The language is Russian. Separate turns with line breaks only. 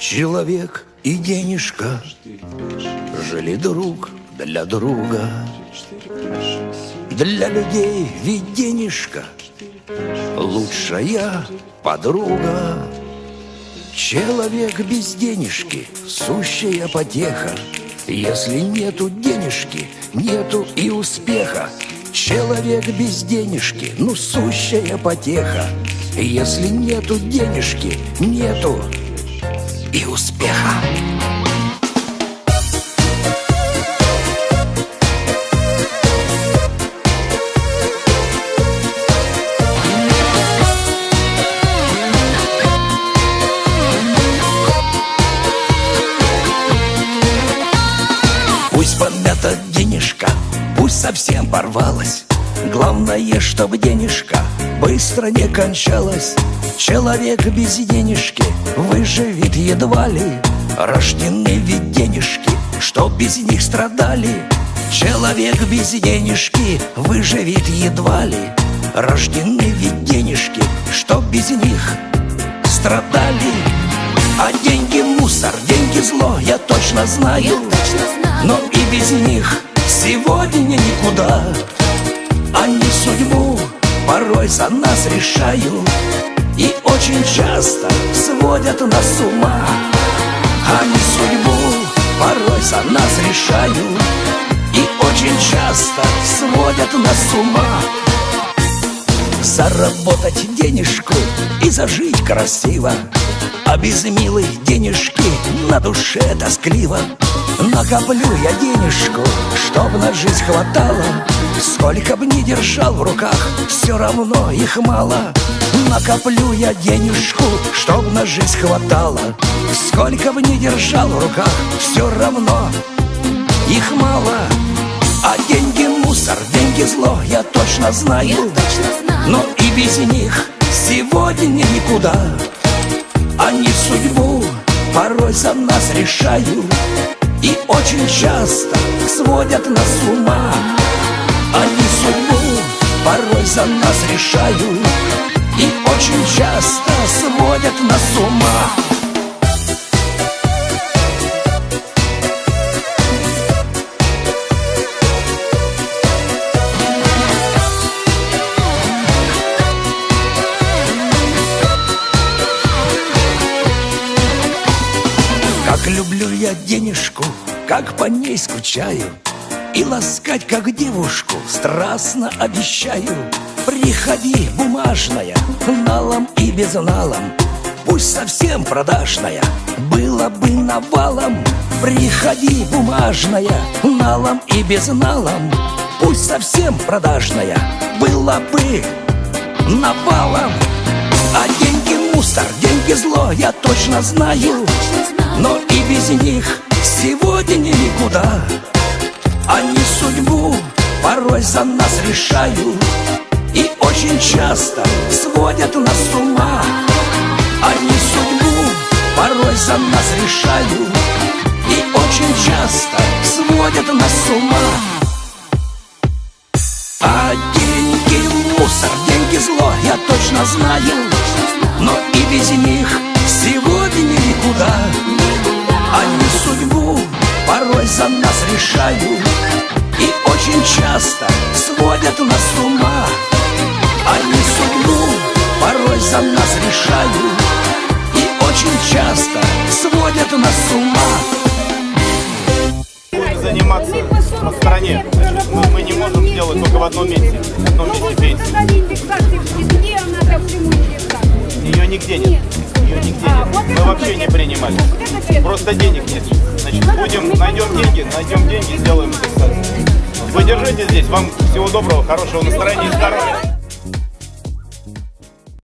Человек и денежка Жили друг для друга. Для людей ведь денежка Лучшая подруга. Человек без денежки Сущая потеха. Если нету денежки Нету и успеха. Человек без денежки Ну сущая потеха. Если нету денежки Нету и успеха. Пусть помята денежка, пусть совсем порвалась Главное, чтобы денежка быстро не кончалась. Человек без денежки выживет едва ли. Рождены ведь денежки, что без них страдали. Человек без денежки выживет едва ли. Рождены ведь денежки, что без них страдали. А деньги мусор, деньги зло, я точно знаю, я точно знаю. Но и без них сегодня никуда судьбу порой за нас решают И очень часто сводят нас с ума. Они судьбу порой за нас решают И очень часто сводят нас с ума. Заработать денежку и зажить красиво А без милой денежки на душе тоскливо. Накоплю я денежку, чтоб на жизнь хватало Сколько б ни держал в руках, все равно их мало. Накоплю я денежку, чтоб на жизнь хватало. Сколько бы ни держал в руках, все равно их мало. А деньги мусор, деньги зло, я точно знаю, я точно знаю. Но и без них сегодня никуда. Они судьбу порой за нас решают И очень часто сводят нас с ума Они судьбу порой за нас решают И очень часто сводят нас с ума. Как люблю я денежку, как по ней скучаю И ласкать, как девушку, страстно обещаю. Приходи, бумажная, налом и без налом Пусть совсем продажная, было бы навалом Приходи, бумажная, налом и без налом Пусть совсем продажная, было бы навалом. А деньги мусор, деньги зло, я точно знаю. Но и без них сегодня никуда Они судьбу порой за нас решают И очень часто сводят нас с ума. Они судьбу порой за нас решают И очень часто сводят нас с ума. А деньги мусор, деньги зло, я точно знаю Но и без них сегодня никуда. Они судьбу порой за нас решают очень часто сводят нас с ума Они судьбу порой за нас решают И очень часто сводят нас с ума
будет заниматься на стороне. Значит, мы, мы не можем сделать только в одном месте. В одном месте пенсии. Ее нигде нет. Ее нигде
А,
нет.
вот
Мы
это
вообще не
это.
принимали.
Это.
Просто денег нет. Значит, будем, найдем деньги, найдем деньги, сделаем индексацию. Вы держите здесь. Вам всего доброго, хорошего настроения и здоровья.